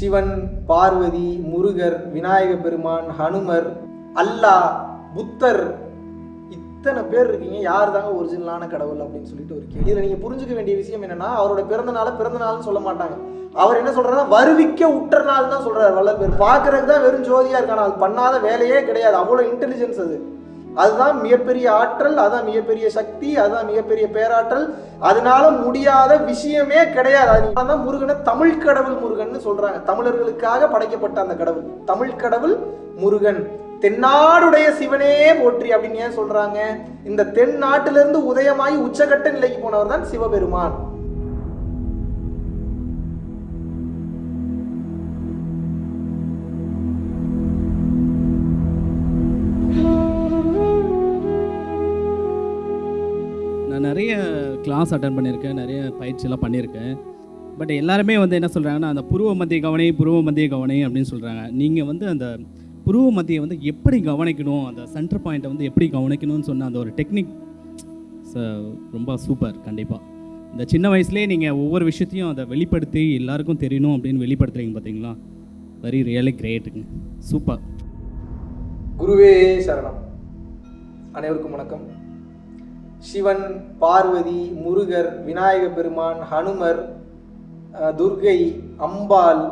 சிவன் பார்வதி முருகர் விநாயக பெருமான் ஹனுமர் அல்லாஹ் புத்தர் இத்தனை பேர் இருக்கீங்க. யார் தாங்க ஒரிஜினலான கடவுள் அப்படின்னு சொல்லிட்டு ஒரு கேள்வி. இதில் நீங்கள் புரிஞ்சுக்க வேண்டிய விஷயம் என்னன்னா அவரோட பிறந்த நாளை பிறந்த நாள்னு சொல்ல மாட்டாங்க. அவர் என்ன சொல்றாருன்னா வருவிக்க உற்ற நாள் தான் சொல்றாரு வள்ளல் பேர். பார்க்கறதுக்கு தான் வெறும் ஜோதியா இருக்கான. அது பண்ணாத வேலையே கிடையாது. அவ்வளோ இன்டெலிஜென்ஸ் அது. அதுதான் மிகப்பெரிய ஆற்றல் அதுதான் மிகப்பெரிய சக்தி அதுதான் மிகப்பெரிய பேராற்றல். அதனால முடியாத விஷயமே கிடையாது. அதுதான் முருகனை தமிழ் கடவுள் முருகன் சொல்றாங்க. தமிழர்களுக்காக படைக்கப்பட்ட அந்த கடவுள். தமிழ் கடவுள் முருகன். தென்னாடுடைய சிவனே போற்றி அப்படின்னு ஏன் சொல்றாங்க? இந்த தென்னாட்டிலிருந்து உதயமாகி உச்சகட்ட நிலைக்கு போனவர் தான் சிவபெருமான். நான் நிறைய கிளாஸ் அட்டன் பண்ணியிருக்கேன் நிறைய பயிற்சியெல்லாம் பண்ணியிருக்கேன். பட் எல்லாருமே வந்து என்ன சொல்கிறாங்கன்னா அந்த புருவ மத்திய கவனை புருவ மத்திய கவனை அப்படின்னு சொல்கிறாங்க நீங்கள் வந்து அந்த புருவ மத்தியை வந்து எப்படி கவனிக்கணும் அந்த சென்டர் பாயிண்ட்டை வந்து எப்படி கவனிக்கணும்னு சொன்ன அந்த ஒரு டெக்னிக் ரொம்ப சூப்பர் கண்டிப்பாக இந்த சின்ன வயசுலேயே நீங்கள் ஒவ்வொரு விஷயத்தையும் அதை வெளிப்படுத்தி எல்லாருக்கும் தெரியணும் அப்படின்னு வெளிப்படுத்துறீங்க பார்த்தீங்களா வெரி ரியலி கிரேட்டுங்க சூப்பர் குருவே சரணம். அனைவருக்கும் வணக்கம். சிவன் பார்வதி முருகர் விநாயக பெருமான் ஹனுமர் துர்கை அம்பாள்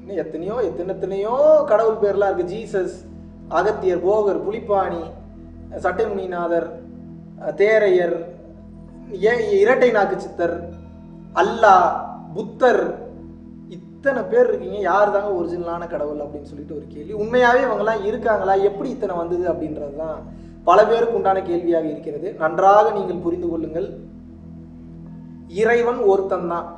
இன்னும் எத்தனையோ எத்தனை எத்தனையோ கடவுள் பேர்லாம் இருக்கு. ஜீசஸ் அகத்தியர் போகர் புலிப்பாணி சட்டைமுனிநாதர் தேரையர் ஏ- இரட்டை நாக்கு சித்தர் அல்லா புத்தர் இத்தனை பேர் இருக்கீங்க. யார் தாங்க ஒரிஜினலான கடவுள் அப்படின்னு சொல்லிட்டு ஒரு கேள்வி. உண்மையாகவே இவங்கெல்லாம் இருக்காங்களா? எப்படி இத்தனை வந்தது அப்படின்றது தான் பல பேருக்கு உண்டான கேள்வியாக இருக்கிறது. நன்றாக நீங்கள் புரிந்து கொள்ளுங்கள். இறைவன் ஒருத்தன் தான்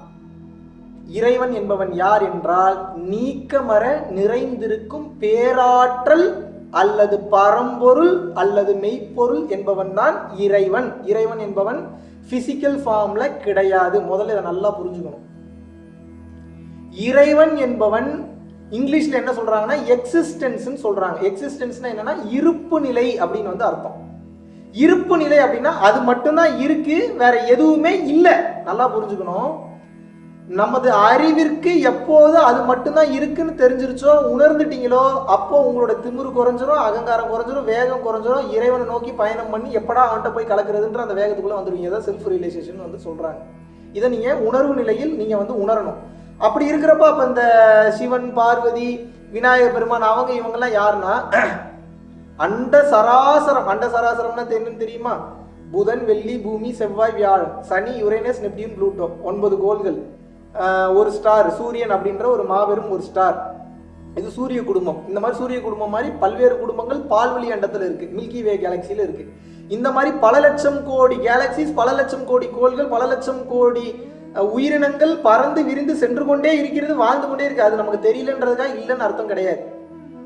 இறைவன் என்பவன் யார் என்றால் நீக்கமர நிறைந்திருக்கும் பேராற்றல் அல்லது பரம்பொருள் அல்லது மெய்ப்பொருள் என்பவன் தான் இறைவன். இறைவன் என்பவன் பிசிக்கல் ஃபார்ம்ல கிடையாது. முதல்ல இதை நல்லா புரிஞ்சுக்கணும். இறைவன் என்பவன் இங்கிலீஷில் என்ன சொல்கிறாங்கன்னா எக்ஸிஸ்டன்ஸ்னு சொல்கிறாங்க எக்ஸிஸ்டன்ஸ்னா என்னென்னா இருப்பு நிலை அப்படின்னு வந்து அர்த்தம். இருப்பு நிலை அப்படின்னா அது மட்டும்தான் இருக்குது வேற எதுவுமே இல்லை. நல்லா புரிஞ்சுக்கணும். நமது அறிவிற்கு எப்போது அது மட்டும்தான் இருக்குன்னு தெரிஞ்சிருச்சோ உணர்ந்துட்டீங்களோ அப்போ உங்களோட திமிரு குறைஞ்சிரும் அகங்காரம் குறைஞ்சிரும் வேகம் குறைஞ்சிரும் இறைவனை நோக்கி பயணம் பண்ணி எப்படா அவன்கிட்ட போய் கலக்கிறதுன்ற அந்த வேகத்துக்குள்ள வந்துருவீங்க. தான் செல்ஃப் ரியலைசேஷன் வந்து சொல்றாங்க. இதை நீங்க உணர்வு நிலையில் நீங்க வந்து உணரணும். அப்படி இருக்கிறப்ப அப்ப இந்த சிவன் பார்வதி விநாயகர் பெருமான் அவங்க இவங்கெல்லாம் யாருன்னா அண்ட சராசரம். அண்ட சராசரம்னா என்னன்னு தெரியுமா? புதன் வெள்ளி பூமி செவ்வாய் வியாழன். சனி யுரேனஸ் நெப்டியூன் ப்ளூட்டோ. ஒன்பது கோள்கள். ஒரு ஸ்டார் சூரியன் அப்படின்ற ஒரு மாபெரும் ஒரு ஸ்டார் இது சூரிய குடும்பம். இந்த மாதிரி சூரிய குடும்பம் மாதிரி பல்வேறு குடும்பங்கள் பால்வெளி அண்டத்தில் இருக்கு. மில்கி வே கேலக்சியில் இருக்கு. இந்த மாதிரி பல லட்சம் கோடி கேலக்சிஸ் பல லட்சம் கோடி கோள்கள் பல லட்சம் கோடி உயிரினங்கள் பறந்து விரிந்து சென்று கொண்டே இருக்கிறது வாழ்ந்து கொண்டே இருக்கு. அது நமக்கு தெரியலன்றதுக்காக இல்லைன்னு அர்த்தம் கிடையாது.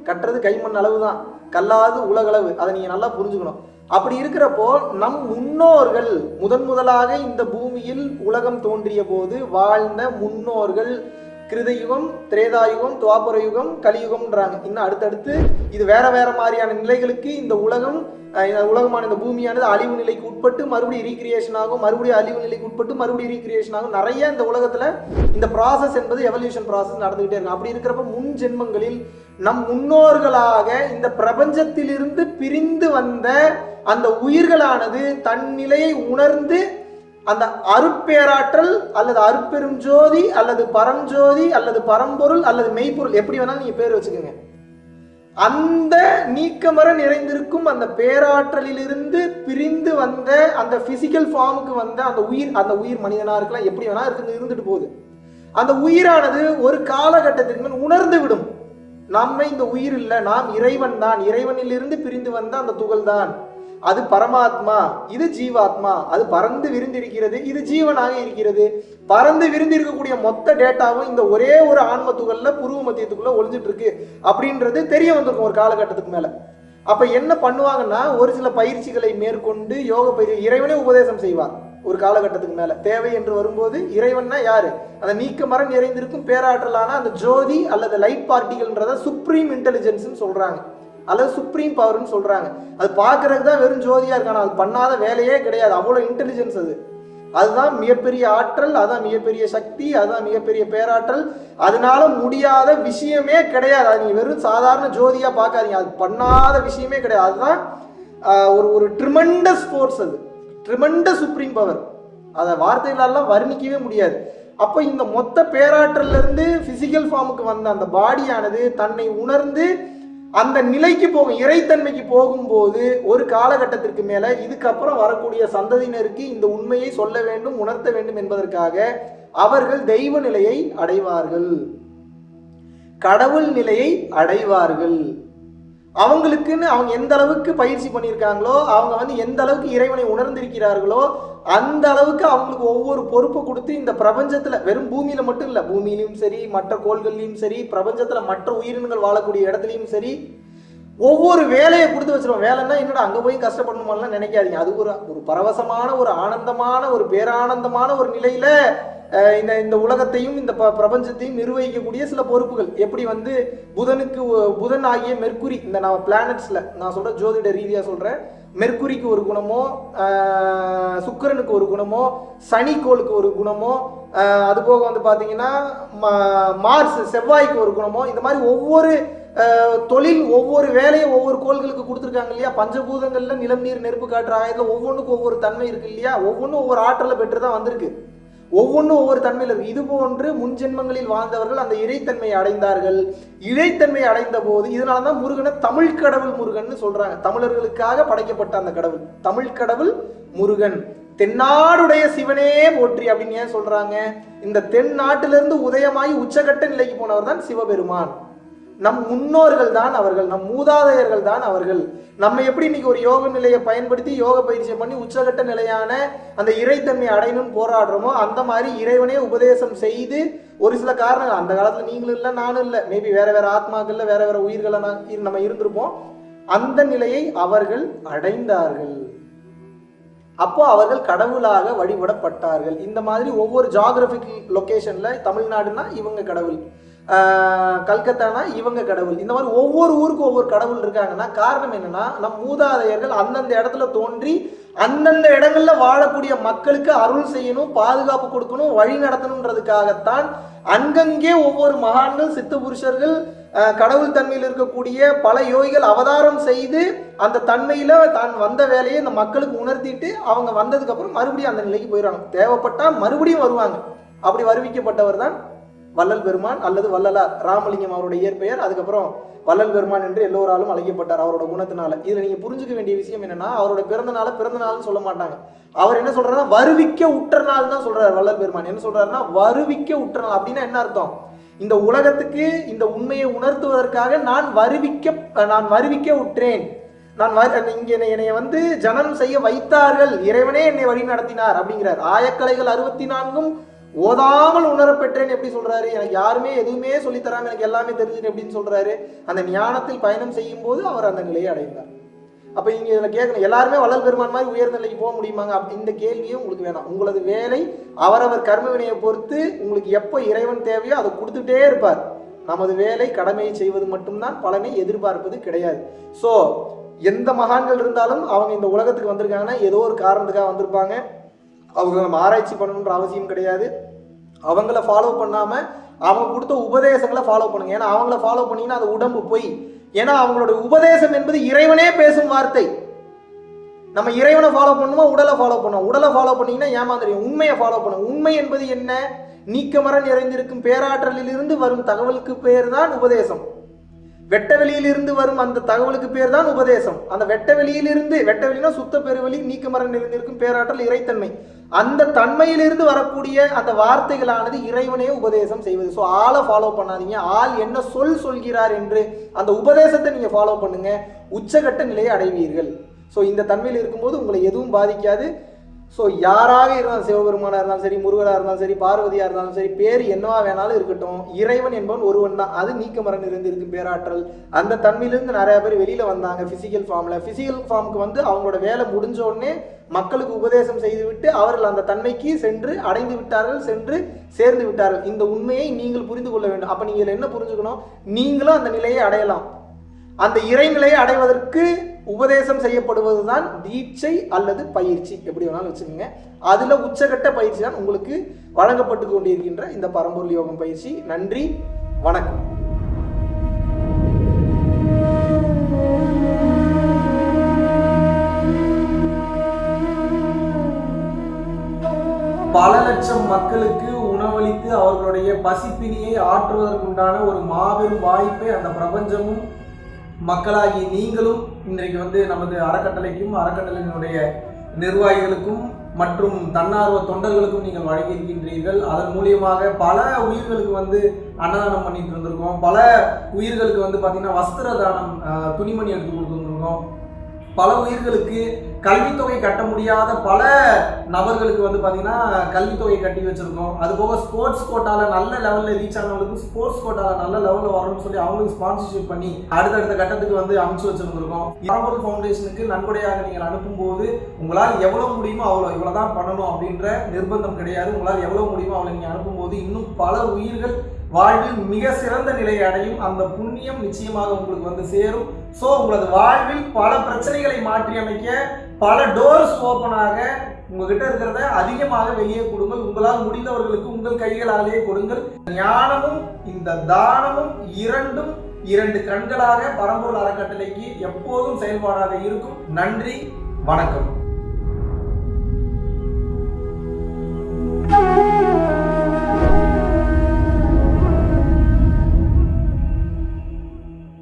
கட்டுறது கைமண் அளவு தான் கல்லாது உலகளவு. அதை நீங்க நல்லா புரிஞ்சுக்கணும். அப்படி இருக்கிறப்போ நம் முன்னோர்கள் முதன் முதலாக இந்த பூமியில் உலகம் தோன்றிய போது வாழ்ந்த முன்னோர்கள் கிருதயுகம் திரேதாயுகம் துவாபர யுகம் கலியுகம்ன்றாங்க. இன்னும் அடுத்தடுத்து இது வேற வேற மாதிரியான நிலைகளுக்கு இந்த உலகம் உலகமான இந்த பூமியானது அழிவு நிலைக்கு உட்பட்டு மறுபடியும் ரீக்ரியேஷன் ஆகும் மறுபடியும் அழிவு நிலைக்கு உட்பட்டு மறுபடியும் ரீக்ரியேஷன் ஆகும். நிறைய இந்த உலகத்துல இந்த ப்ராசஸ் என்பது எவல்யூஷன் ப்ராசஸ் நடந்துகிட்டே இருக்கும் அப்படி இருக்கிறப்ப முன் ஜென்மங்களில் நம் முன்னோர்களாக இந்த பிரபஞ்சத்திலிருந்து பிரிந்து வந்த அந்த உயிர்களானது தன் நிலையை உணர்ந்து அந்த அருட்பேராற்றல் அல்லது அருட்பெரும் ஜோதி அல்லது பரஞ்சோதி அல்லது பரம்பொருள் அல்லது மெய்ப்பொருள் எப்படி வேணாலும் நீங்க பேர் வச்சுக்கோங்க. அந்த நீக்கமர நிறைந்திருக்கும் அந்த பேராற்றலிலிருந்து பிரிந்து வந்த அந்த பிசிக்கல் ஃபார்முக்கு வந்த அந்த உயிர் அந்த உயிர் மனிதனா இருக்கலாம் எப்படி வேணா இருந்து இருந்துட்டு போகுது. அந்த உயிரானது ஒரு காலகட்டத்திற்கு மேல் உணர்ந்து விடும். நம்மை இந்த உயிர் இல்லை நாம் இறைவன் தான். இறைவனிலிருந்து பிரிந்து வந்த அந்த துகள் தான் அது பரமாத்மா இது ஜீவாத்மா அது பறந்து விரிந்திருக்கிறது இது ஜீவனாக இருக்கிறது. பறந்து விரிந்திருக்கக்கூடிய மொத்த டேட்டாவும் இந்த ஒரே ஒரு ஆன்ம துகள்ல புருவ மத்தியத்துக்குள்ள ஒளிஞ்சிட்டு இருக்கு அப்படின்றது தெரிய வந்திருக்கும் ஒரு காலகட்டத்துக்கு மேல. அப்ப என்ன பண்ணுவாங்கன்னா ஒரு சில பயிற்சிகளை மேற்கொண்டு யோக பயிற்சி இறைவனே உபதேசம் செய்வார் ஒரு காலகட்டத்துக்கு மேல. தேவை என்று வரும்போது இறைவன்னா யாரு? அந்த நீக்க மரம் நிறைந்திருக்கும் பேராற்றலான அந்த ஜோதி அல்லது லைட் பார்ட்டிகள்ன்றத சுப்ரீம் இன்டெலிஜென்ஸ்னு சொல்றாங்க. அல்லது சுப்ரீம் பவர்னு சொல்கிறாங்க அது பார்க்குறதுக்கு தான் வெறும் ஜோதியாக இருக்கான? அது பண்ணாத வேலையே கிடையாது. அவ்வளோ இன்டெலிஜென்ஸ் அது. அதுதான் மிகப்பெரிய ஆற்றல் அதுதான் மிகப்பெரிய சக்தி அதுதான் மிகப்பெரிய பேராற்றல். அதனால முடியாத விஷயமே கிடையாது. அது நீங்க வெறும் சாதாரண ஜோதியாக பார்க்காதீங்க. அது பண்ணாத விஷயமே கிடையாது. அதுதான் ஒரு ஒரு ட்ரிமண்டஸ் ஃபோர்ஸ் அது. ட்ரிமண்டஸ் சுப்ரீம் பவர் அதை வார்த்தைகளெல்லாம் வர்ணிக்கவே முடியாது. அப்போ இந்த மொத்த பேராற்றல்ல இருந்து ஃபார்முக்கு வந்த அந்த பாடியானது தன்னை உணர்ந்து அந்த நிலைக்கு போகும் இறைத்தன்மைக்கு போகும்போது ஒரு காலகட்டத்திற்கு மேலே இதுக்கப்புறம் வரக்கூடிய சந்ததியினருக்கு இந்த உண்மையை சொல்ல வேண்டும் உணர்த்த வேண்டும் என்பதற்காக அவர்கள் தெய்வ நிலையை அடைவார்கள். கடவுள் நிலையை அடைவார்கள். அவங்களுக்குன்னு அவங்க எந்த அளவுக்கு பயிற்சி பண்ணியிருக்காங்களோ அவங்க வந்து எந்த அளவுக்கு இறைவனை உணர்ந்திருக்கிறார்களோ அந்த அளவுக்கு அவங்களுக்கு ஒவ்வொரு பொறுப்பை கொடுத்து இந்த பிரபஞ்சத்தில் வெறும் பூமியில் மட்டும் இல்லை பூமியிலையும் சரி மற்ற கோள்கள்லையும் சரி பிரபஞ்சத்தில் மற்ற உயிரினங்கள் வாழக்கூடிய இடத்துலையும் சரி ஒவ்வொரு வேலையை கொடுத்து வச்சிருவோம். வேலைன்னா என்னடா அங்கே போய் கஷ்டப்படணுமாலாம் நினைக்காதீங்க. அது ஒரு ஒரு பரவசமான ஒரு ஆனந்தமான ஒரு பேரானந்தமான ஒரு நிலையில இந்த இந்த உலகத்தையும் இந்த ப- பிரபஞ்சத்தையும் நிர்வகிக்கக்கூடிய சில பொறுப்புகள். எப்படி வந்து புதனுக்கு புதன் ஆகிய மெர்க்குரி இந்த நான் பிளானட்ஸில் நான் சொல்கிற ஜோதிட ரீதியாக சொல்கிறேன் மெர்க்குரிக்கு ஒரு குணமோ சுக்கரனுக்கு சுக்கிரனுக்கு ஒரு குணமோ சனிக்கோளுக்கு ஒரு குணமோ அதுபோக அது போக வந்து பார்த்தீங்கன்னா மா- மார்ஸ் செவ்வாய்க்கு ஒரு குணமோ இந்த மாதிரி ஒவ்வொரு தொழில் ஒவ்வொரு வேலையை ஒவ்வொரு கோள்களுக்கு கொடுத்துருக்காங்க இல்லையா? பஞ்சபூதங்களில் நிலம் நீர் நெருப்பு காற்று ஆயத்தில் ஒவ்வொன்றுக்கும் ஒவ்வொரு தன்மை இருக்குது இல்லையா? ஒவ்வொன்றும் ஒவ்வொரு ஆற்றலை பெற்று தான் வந்திருக்கு. ஒவ்வொன்றும் ஒவ்வொரு தன்மையில் இருக்கு இது போன்று முன்ஜென்மங்களில் வாழ்ந்தவர்கள் அந்த இறைத்தன்மையை அடைந்தார்கள். இறைத்தன்மை அடைந்த போது இதனால தான் முருகனை தமிழ் கடவுள் முருகன்னு சொல்றாங்க. தமிழர்களுக்காக படைக்கப்பட்ட அந்த கடவுள். தமிழ் கடவுள் முருகன். தென்னாடுடைய சிவனே போற்றி அப்படின்னு ஏன் சொல்றாங்க? இந்த தென்னாட்டிலிருந்து உதயமாகி உச்சகட்ட நிலைக்கு போனவர் தான் சிவபெருமான். நம் முன்னோர்கள் தான் அவர்கள் நம் மூதாதையர்கள் தான் அவர்கள். நம்ம எப்படி இன்னைக்கு ஒரு யோக நிலையை பயன்படுத்தி யோக பயிற்சியை பண்ணி உச்சகட்ட நிலையான அந்த இறைத்தன்மை அடையணும்னு போராடுறோமோ அந்த மாதிரி இறைவனே உபதேசம் செய்து ஒரு சில காரணங்கள் அந்த காலத்துல நீங்களும் இல்லை நானும் இல்லை. மேபி வேற வேற ஆத்மாக்கள்ல வேற வேற உயிர்களை நம்ம இருந்திருப்போம். அந்த நிலையை அவர்கள் அடைந்தார்கள். அப்போ அவர்கள் கடவுளாக வழிபடப்பட்டார்கள். இந்த மாதிரி ஒவ்வொரு ஜாகிரபிக் லொக்கேஷன்ல தமிழ்நாடுனா இவங்க கடவுள். கல்கத்தானா? இவங்க கடவுள். இந்த மாதிரி ஒவ்வொரு ஊருக்கும் ஒவ்வொரு கடவுள் இருக்காங்கன்னா காரணம் என்னன்னா நம் மூதாதையர்கள் அந்தந்த இடத்துல தோன்றி அந்தந்த இடங்கள்ல வாழக்கூடிய மக்களுக்கு அருள் செய்யணும் பாதுகாப்பு கொடுக்கணும் வழி நடத்தணுன்றதுக்காகத்தான் அங்கங்கே ஒவ்வொரு மகான்கள் சித்த புருஷர்கள் கடவுள் தன்மையில் இருக்கக்கூடிய பல யோகிகள் அவதாரம் செய்து அந்த தன்மையில தான் வந்த வேலையை இந்த மக்களுக்கு உணர்த்திட்டு அவங்க வந்ததுக்கு அப்புறம் மறுபடியும் அந்த நிலைக்கு போயிடுறாங்க. தேவைப்பட்டா மறுபடியும் வருவாங்க. அப்படி வருவிக்கப்பட்டவர் தான் வள்ளல் பெருமான் அல்லது வள்ளலார் ராமலிங்கம் அவருடைய இயற்பெயர் அதுக்கப்புறம் வள்ளல் பெருமான் என்று எல்லோராலும் அழைக்கப்பட்டார் அவரோட குணத்தினால. இதுல நீங்க புரிஞ்சுக்க வேண்டிய விஷயம் என்னன்னா அவரோட பிறந்த நாள பிறந்த நாள்னு சொல்ல மாட்டாங்க. அவர் என்ன சொல்றாருன்னா வருவிக்க உற்ற நாள் தான் சொல்றாரு வள்ளல் பெருமான். என்ன சொல்றாருன்னா வருவிக்க உற்ற நாள் அப்படின்னா என்ன அர்த்தம்? இந்த உலகத்துக்கு இந்த உண்மையை உணர்த்துவதற்காக நான் வருவிக்க நான் வருவிக்க உற்றேன். நான் வ- இங்க என்னை வந்து ஜனனம் செய்ய வைத்தார்கள். இறைவனே என்னை வழி நடத்தினார் அப்படிங்கிறார். ஆயக்கலைகள் அறுபத்தி நான்கும் ஓதாமல் உணரப்பெற்றேன் எப்படி சொல்றாரு? எனக்கு யாருமே எதுவுமே சொல்லித்தராம எனக்கு எல்லாமே தெரிஞ்சுட்டு எப்படின்னு சொல்றாரு. அந்த ஞானத்தில் பயணம் செய்யும் போது அவர் அந்த நிலையை அடைந்தார். அப்ப நீங்க இதுல கேட்கணும் எல்லாருமே வளர் பெருமான் மாதிரி உயர்ந்த நிலைக்கு போக முடியுமாங்க? இந்த கேள்வியும் உங்களுக்கு வேணாம். உங்களது வேலை அவரவர் கர்ம வினையை பொறுத்து உங்களுக்கு எப்போ இறைவன் தேவையோ அதை கொடுத்துட்டே இருப்பார். நமது வேலை கடமையை செய்வது மட்டும்தான் பலனை எதிர்பார்ப்பது கிடையாது. ஸோ எந்த மகான்கள் இருந்தாலும் அவங்க இந்த உலகத்துக்கு வந்திருக்காங்கன்னா ஏதோ ஒரு காரணத்துக்காக வந்திருப்பாங்க. அவங்க நம்ம ஆராய்ச்சி பண்ணணுன்ற அவசியம் கிடையாது. அவங்கள ஃபாலோ பண்ணாமல் அவங்க கொடுத்த உபதேசங்களை ஃபாலோ பண்ணுங்க. ஏன்னா அவங்கள ஃபாலோ பண்ணிங்கன்னா அது உடம்பு பொய். ஏன்னா அவங்களோட உபதேசம் என்பது இறைவனே பேசும் வார்த்தை. நம்ம இறைவனை ஃபாலோ பண்ணுமா? உடலை ஃபாலோ பண்ணுவோம் உடலை ஃபாலோ பண்ணிங்கன்னா ஏமாந்துடும் உண்மையை ஃபாலோ பண்ணும். உண்மை என்பது என்ன? நீக்கமர நிறைந்திருக்கும் பேராற்றலில் இருந்து வரும் தகவலுக்கு பேர் தான் உபதேசம். வெட்ட வெளியிலிருந்து வரும் அந்த தகவலுக்கு பேர் தான் உபதேசம். அந்த வெட்ட வெளியிலிருந்து வெட்ட வெளினா சுத்த பெருவெளி நீக்கமரன் நிறைந்திருக்கும் பேராற்றல் இறைத்தன்மை. அந்த தன்மையிலிருந்து வரக்கூடிய அந்த வார்த்தைகளானது இறைவனே உபதேசம் செய்வது. ஸோ ஆளை ஃபாலோ பண்ணாதீங்க. ஆள் என்ன சொல் சொல்கிறார் என்று அந்த உபதேசத்தை நீங்கள் ஃபாலோ பண்ணுங்க. உச்சகட்ட நிலையை அடைவீர்கள். ஸோ இந்த தன்மையில் இருக்கும்போது உங்களை எதுவும் பாதிக்காது. ஸோ யாராக இருந்தாலும் சிவபெருமானாக இருந்தாலும் சரி முருகனாக இருந்தாலும் சரி பார்வதியாக இருந்தாலும் சரி பேர் என்னவா வேணாலும் இருக்கட்டும் இறைவன் என்பவன் ஒருவன் தான். அது நீக்கமரன் இருந்து இருக்கும் பேராற்றல். அந்த தன்மையிலிருந்து நிறைய பேர் வெளியில் வந்தாங்க ஃபிசிக்கல் ஃபார்மில் ஃபிசிக்கல் ஃபார்முக்கு வந்து அவங்களோட வேலை முடிஞ்ச உடனே மக்களுக்கு உபதேசம் செய்துவிட்டு அவர்கள் அந்த தன்மைக்கு சென்று அடைந்து விட்டார்கள் சென்று சேர்ந்து விட்டார்கள். இந்த உண்மையை நீங்கள் புரிந்து கொள்ள வேண்டும். அப்போ நீங்கள் என்ன புரிஞ்சுக்கணும்? நீங்களும் அந்த நிலையை அடையலாம். அந்த இறைநிலையை அடைவதற்கு உபதேசம் செய்யப்படுவது தான் தீட்சை அல்லது பயிற்சி. எப்படி வேணாலும் வச்சுக்கோங்க. அதில் உச்சகட்ட பயிற்சி தான் உங்களுக்கு வழங்கப்பட்டு கொண்டிருக்கின்ற இந்த பரம்பொருள் யோகம் பயிற்சி. நன்றி. வணக்கம். பல லட்சம் மக்களுக்கு உணவளித்து அவர்களுடைய பசிப்பினியை ஆற்றுவதற்குண்டான ஒரு மாபெரும் வாய்ப்பை அந்த பிரபஞ்சமும் மக்களாகி நீங்களும் இன்றைக்கு வந்து நமது அறக்கட்டளைக்கும் அறக்கட்டளையினுடைய நிர்வாகிகளுக்கும் மற்றும் தன்னார்வ தொண்டர்களுக்கும் நீங்கள் வழங்கியிருக்கின்றீர்கள். அதன் மூலியமாக பல உயிர்களுக்கு வந்து அன்னதானம் பண்ணிட்டு இருந்திருக்கோம் பல உயிர்களுக்கு வந்து பார்த்தீங்கன்னா வஸ்திர தானம் துணிமணி எடுத்து கொடுத்துருந்துருக்கோம் பல உயிர்களுக்கு கல்வித்தொகை கட்ட முடியாத பல நபர்களுக்கு வந்து பார்த்தீங்கன்னா கல்வித்தொகை கட்டி வச்சுருக்கோம். அது போக ஸ்போர்ட்ஸ் கோட்டாவில் நல்ல லெவலில் ரீச் ஆனவங்களுக்கு ஸ்போர்ட்ஸ் கோட்டாவில் நல்ல லெவலில் வரணும்னு சொல்லி அவங்களுக்கு ஸ்பான்சர்ஷிப் பண்ணி அடுத்தடுத்த கட்டத்துக்கு வந்து அனுப்பிச்சு வச்சுருந்துருக்கோம். பரம்பொருள் ஃபவுண்டேஷனுக்கு நன்கொடையாக நீங்கள் அனுப்பும்போது உங்களால் எவ்வளோ முடியுமோ அவ்வளோ இவ்வளோ தான் பண்ணணும் அப்படின்ற நிர்பந்தம் கிடையாது. உங்களால் எவ்வளோ முடியுமோ அவ்வளோ நீங்கள் அனுப்பும்போது இன்னும் பல உயிர்கள் வாழ்வில் மிக சிறந்த நிலையை அடையும் அந்த புண்ணியம் நிச்சயமாக உங்களுக்கு வந்து சேரும். ஸோ உங்களது வாழ்வில் பல பிரச்சனைகளை மாற்றி அமைக்க பல டோர்ஸ் ஓப்பனாக உங்ககிட்ட இருக்கிறத அதிகமாக வெளியே கொடுங்கள். உங்களால் முடிந்தவர்களுக்கு உங்கள் கைகளாலேயே கொடுங்கள். ஞானமும் இந்த தானமும் இரண்டும் இரண்டு கண்களாக பரம்பூர் அறக்கட்டளைக்கு எப்போதும் செயல்பாடாக இருக்கும். நன்றி வணக்கம்.